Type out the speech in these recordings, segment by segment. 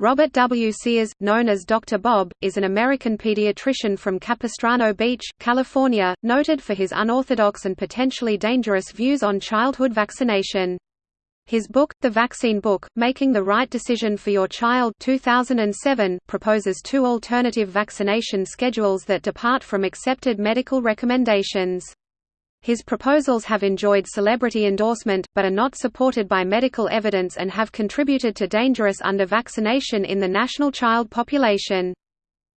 Robert W. Sears, known as Dr. Bob, is an American pediatrician from Capistrano Beach, California, noted for his unorthodox and potentially dangerous views on childhood vaccination. His book, The Vaccine Book, Making the Right Decision for Your Child 2007, proposes two alternative vaccination schedules that depart from accepted medical recommendations. His proposals have enjoyed celebrity endorsement, but are not supported by medical evidence and have contributed to dangerous under-vaccination in the national child population.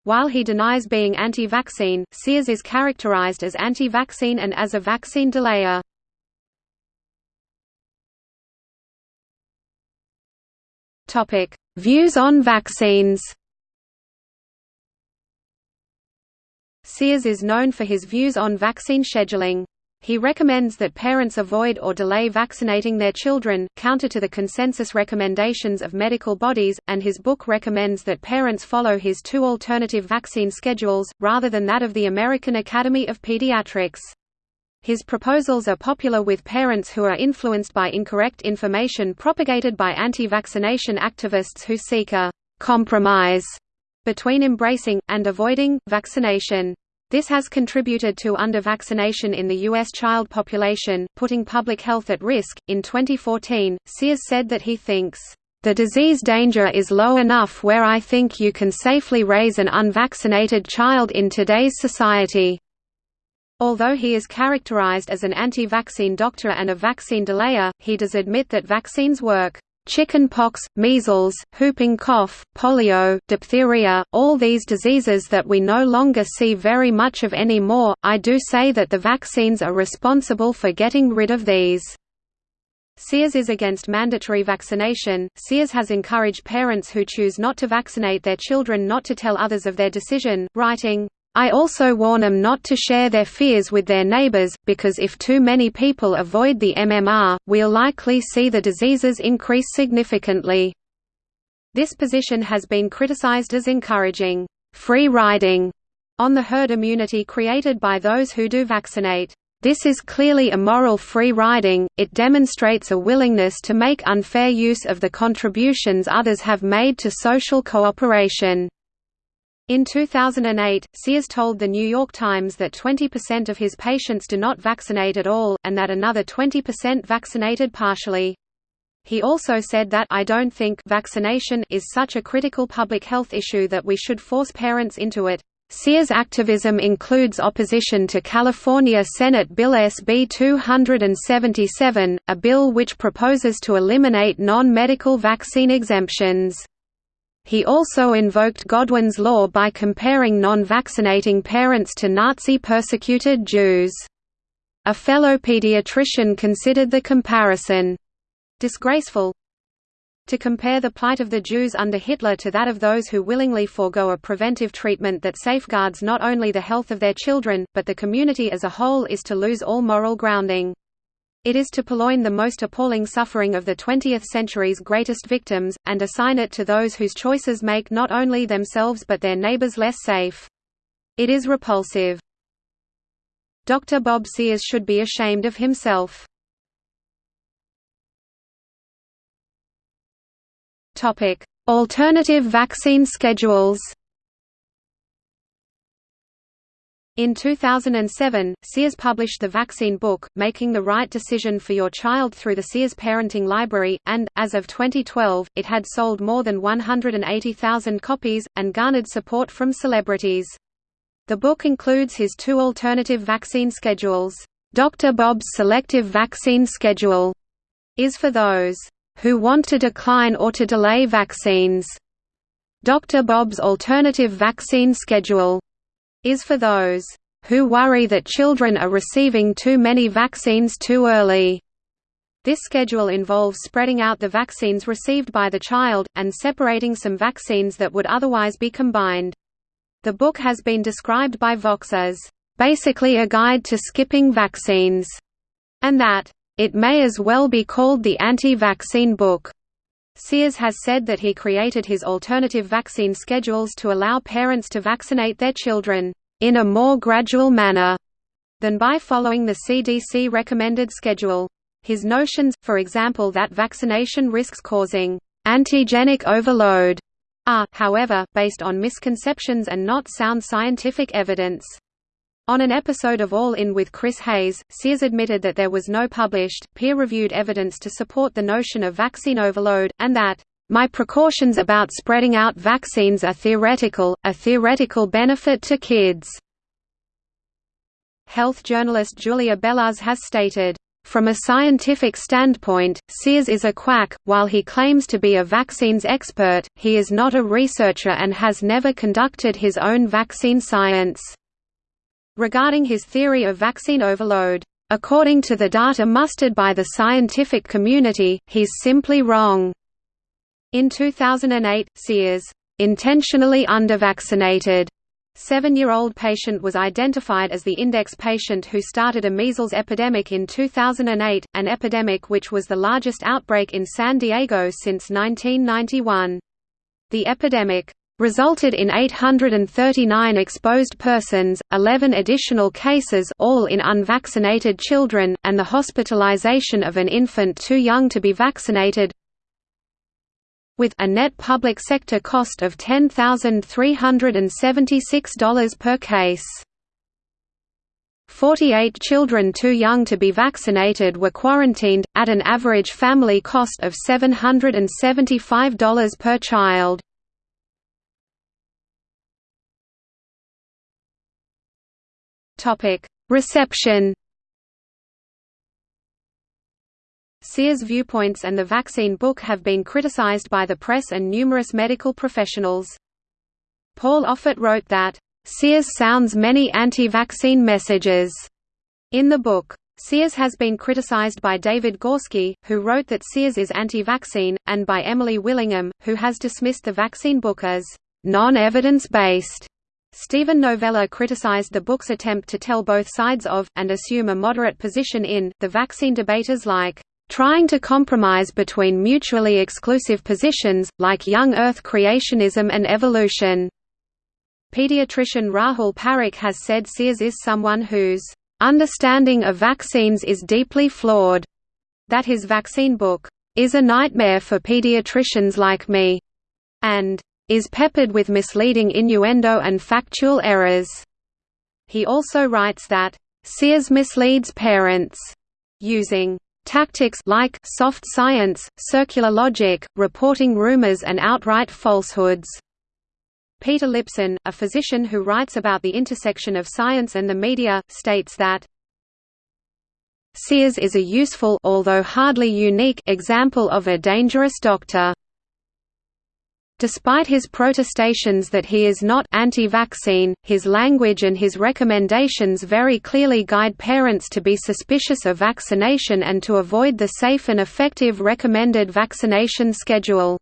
While he denies being anti-vaccine, Sears is characterized as anti-vaccine and as a vaccine delayer. Topic: Views on vaccines Sears is known for his views on vaccine scheduling. He recommends that parents avoid or delay vaccinating their children, counter to the consensus recommendations of medical bodies, and his book recommends that parents follow his two alternative vaccine schedules, rather than that of the American Academy of Pediatrics. His proposals are popular with parents who are influenced by incorrect information propagated by anti-vaccination activists who seek a «compromise» between embracing, and avoiding, vaccination. This has contributed to under-vaccination in the U.S. child population, putting public health at risk. In 2014, Sears said that he thinks, The disease danger is low enough where I think you can safely raise an unvaccinated child in today's society. Although he is characterized as an anti-vaccine doctor and a vaccine delayer, he does admit that vaccines work. Chickenpox, measles, whooping cough, polio, diphtheria, all these diseases that we no longer see very much of anymore, I do say that the vaccines are responsible for getting rid of these. Sears is against mandatory vaccination. Sears has encouraged parents who choose not to vaccinate their children not to tell others of their decision, writing, I also warn them not to share their fears with their neighbors, because if too many people avoid the MMR, we'll likely see the diseases increase significantly. This position has been criticized as encouraging free riding on the herd immunity created by those who do vaccinate. This is clearly immoral free riding, it demonstrates a willingness to make unfair use of the contributions others have made to social cooperation. In 2008, Sears told The New York Times that 20% of his patients do not vaccinate at all, and that another 20% vaccinated partially. He also said that I don't think vaccination is such a critical public health issue that we should force parents into it. Sears' activism includes opposition to California Senate Bill SB 277, a bill which proposes to eliminate non-medical vaccine exemptions. He also invoked Godwin's law by comparing non-vaccinating parents to Nazi-persecuted Jews. A fellow pediatrician considered the comparison disgraceful. To compare the plight of the Jews under Hitler to that of those who willingly forego a preventive treatment that safeguards not only the health of their children, but the community as a whole is to lose all moral grounding. It is to purloin the most appalling suffering of the 20th century's greatest victims, and assign it to those whose choices make not only themselves but their neighbors less safe. It is repulsive. Dr. Bob Sears should be ashamed of himself. Alternative vaccine schedules In 2007, Sears published the Vaccine Book, Making the Right Decision for Your Child through the Sears Parenting Library, and, as of 2012, it had sold more than 180,000 copies, and garnered support from celebrities. The book includes his two alternative vaccine schedules. Dr. Bob's Selective Vaccine Schedule is for those who want to decline or to delay vaccines. Dr. Bob's Alternative Vaccine Schedule is for those who worry that children are receiving too many vaccines too early. This schedule involves spreading out the vaccines received by the child, and separating some vaccines that would otherwise be combined. The book has been described by Vox as, "...basically a guide to skipping vaccines", and that, "...it may as well be called the anti-vaccine book." Sears has said that he created his alternative vaccine schedules to allow parents to vaccinate their children, "...in a more gradual manner," than by following the CDC recommended schedule. His notions, for example that vaccination risks causing "...antigenic overload," are, however, based on misconceptions and not sound scientific evidence. On an episode of All In with Chris Hayes, Sears admitted that there was no published, peer-reviewed evidence to support the notion of vaccine overload, and that, "...my precautions about spreading out vaccines are theoretical, a theoretical benefit to kids." Health journalist Julia Belluz has stated, from a scientific standpoint, Sears is a quack, while he claims to be a vaccines expert, he is not a researcher and has never conducted his own vaccine science regarding his theory of vaccine overload. According to the data mustered by the scientific community, he's simply wrong. In 2008, Sears intentionally undervaccinated Seven-year-old patient was identified as the index patient who started a measles epidemic in 2008, an epidemic which was the largest outbreak in San Diego since 1991. The epidemic resulted in 839 exposed persons, 11 additional cases all in unvaccinated children, and the hospitalization of an infant too young to be vaccinated with a net public sector cost of $10,376 per case. 48 children too young to be vaccinated were quarantined, at an average family cost of $775 per child. Topic: Reception. Sears' viewpoints and the vaccine book have been criticized by the press and numerous medical professionals. Paul Offit wrote that, "...Sears sounds many anti-vaccine messages." In the book. Sears has been criticized by David Gorski, who wrote that Sears is anti-vaccine, and by Emily Willingham, who has dismissed the vaccine book as non-evidence-based. Steven Novella criticized the book's attempt to tell both sides of, and assume a moderate position in, the vaccine debaters like, "...trying to compromise between mutually exclusive positions, like young Earth creationism and evolution." Pediatrician Rahul Parikh has said Sears is someone whose understanding of vaccines is deeply flawed, that his vaccine book is a nightmare for pediatricians like me, and is peppered with misleading innuendo and factual errors. He also writes that, Sears misleads parents, using tactics like soft science, circular logic, reporting rumors and outright falsehoods. Peter Lipson, a physician who writes about the intersection of science and the media, states that Sears is a useful although hardly unique example of a dangerous doctor. Despite his protestations that he is not anti-vaccine, his language and his recommendations very clearly guide parents to be suspicious of vaccination and to avoid the safe and effective recommended vaccination schedule.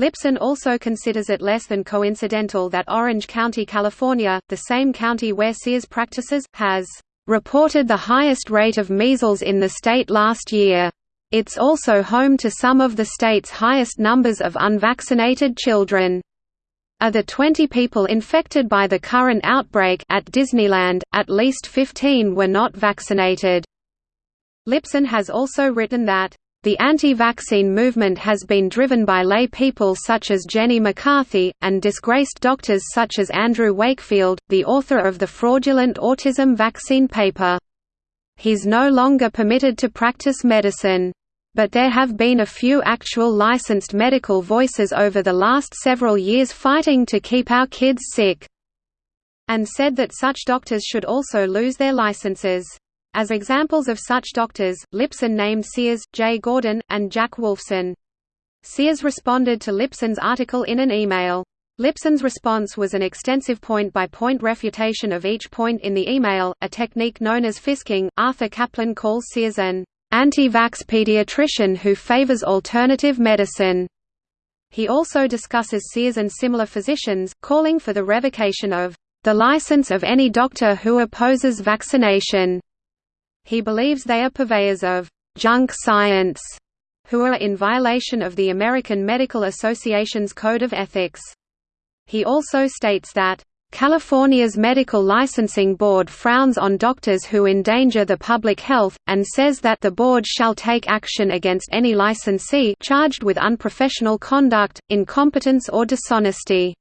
Lipson also considers it less than coincidental that Orange County, California, the same county where Sears practices, has reported the highest rate of measles in the state last year. It's also home to some of the state's highest numbers of unvaccinated children. Of the 20 people infected by the current outbreak at Disneyland, at least 15 were not vaccinated. Lipson has also written that, "...the anti-vaccine movement has been driven by lay people such as Jenny McCarthy, and disgraced doctors such as Andrew Wakefield, the author of the fraudulent autism vaccine paper." He's no longer permitted to practice medicine. But there have been a few actual licensed medical voices over the last several years fighting to keep our kids sick. And said that such doctors should also lose their licenses. As examples of such doctors, Lipson named Sears, Jay Gordon, and Jack Wolfson. Sears responded to Lipson's article in an email. Lipson's response was an extensive point-by-point -point refutation of each point in the email, a technique known as fisking. Arthur Caplan calls Sears an anti-vax pediatrician who favors alternative medicine. He also discusses Sears and similar physicians, calling for the revocation of the license of any doctor who opposes vaccination. He believes they are purveyors of junk science, who are in violation of the American Medical Association's Code of Ethics. He also states that, California's Medical Licensing Board frowns on doctors who endanger the public health, and says that the board shall take action against any licensee charged with unprofessional conduct, incompetence or dishonesty.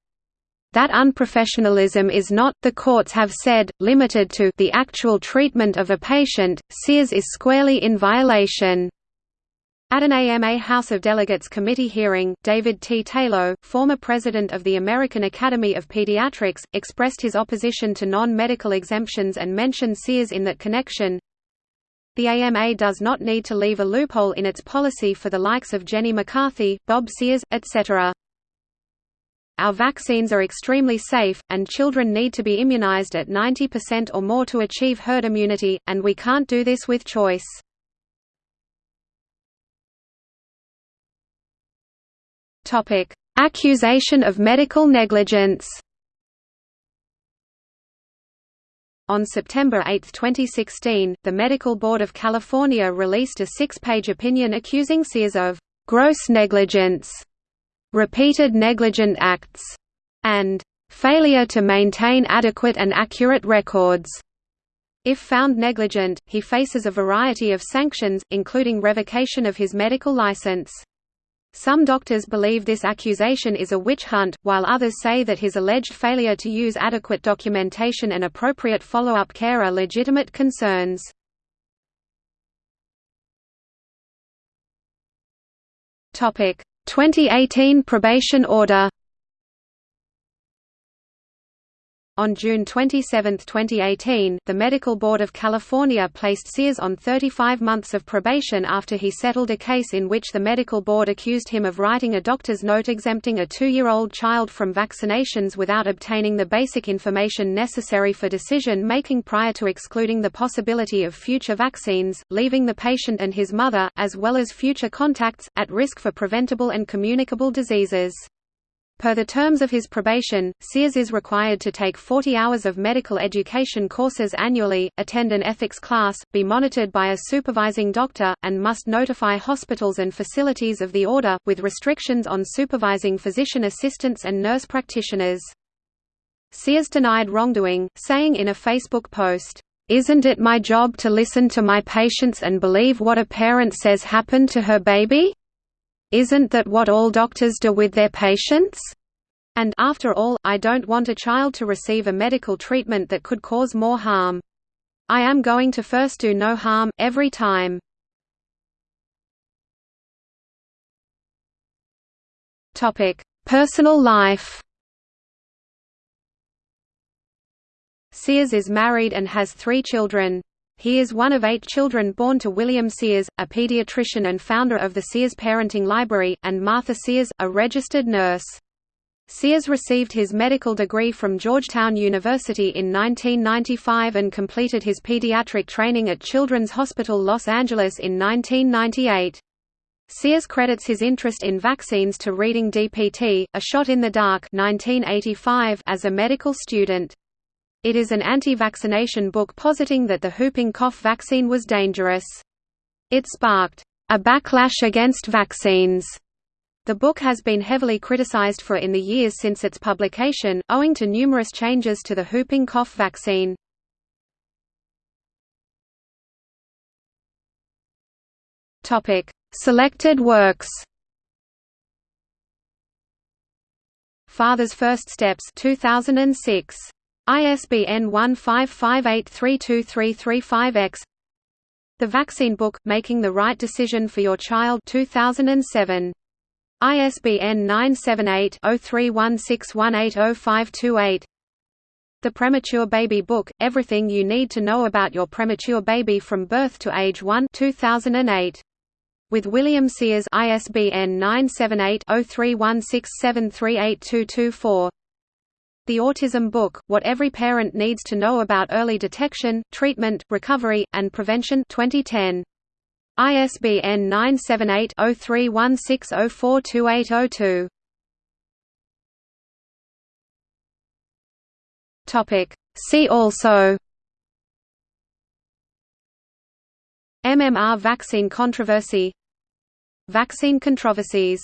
That unprofessionalism is not, the courts have said, limited to the actual treatment of a patient, Sears is squarely in violation. At an AMA House of Delegates committee hearing, David T. Tayloe, former president of the American Academy of Pediatrics, expressed his opposition to non-medical exemptions and mentioned Sears in that connection. The AMA does not need to leave a loophole in its policy for the likes of Jenny McCarthy, Bob Sears, etc. Our vaccines are extremely safe, and children need to be immunized at 90% or more to achieve herd immunity, and we can't do this with choice. Accusation of medical negligence On September 8, 2016, the Medical Board of California released a six-page opinion accusing Sears of «gross negligence» repeated negligent acts, and failure to maintain adequate and accurate records. If found negligent, he faces a variety of sanctions, including revocation of his medical license. Some doctors believe this accusation is a witch hunt, while others say that his alleged failure to use adequate documentation and appropriate follow-up care are legitimate concerns. Topic: 2018 probation order On June 27, 2018, the Medical Board of California placed Sears on 35 months of probation after he settled a case in which the Medical Board accused him of writing a doctor's note exempting a two-year-old child from vaccinations without obtaining the basic information necessary for decision-making prior to excluding the possibility of future vaccines, leaving the patient and his mother, as well as future contacts, at risk for preventable and communicable diseases. Per the terms of his probation, Sears is required to take 40 hours of medical education courses annually, attend an ethics class, be monitored by a supervising doctor, and must notify hospitals and facilities of the order, with restrictions on supervising physician assistants and nurse practitioners. Sears denied wrongdoing, saying in a Facebook post, "'Isn't it my job to listen to my patients and believe what a parent says happened to her baby?' Isn't that what all doctors do with their patients? And after all, I don't want a child to receive a medical treatment that could cause more harm. I am going to first do no harm, every time. Personal life Sears is married and has three children. He is one of eight children born to William Sears, a pediatrician and founder of the Sears Parenting Library, and Martha Sears, a registered nurse. Sears received his medical degree from Georgetown University in 1995 and completed his pediatric training at Children's Hospital Los Angeles in 1998. Sears credits his interest in vaccines to reading DPT, A Shot in the Dark 1985 as a medical student. It is an anti-vaccination book positing that the whooping cough vaccine was dangerous. It sparked a backlash against vaccines. The book has been heavily criticized for in the years since its publication, owing to numerous changes to the whooping cough vaccine. Topic: Selected works. Father's First Steps 2006. ISBN 1558323335-X The Vaccine Book, Making the Right Decision for Your Child 2007. ISBN 978-0316180528 The Premature Baby Book, Everything You Need to Know About Your Premature Baby from Birth to Age 1 2008. With William Sears ISBN 978 0316738224 the Autism Book, What Every Parent Needs to Know About Early Detection, Treatment, Recovery, and Prevention 2010. ISBN 978-0316042802. See also MMR vaccine controversy Vaccine controversies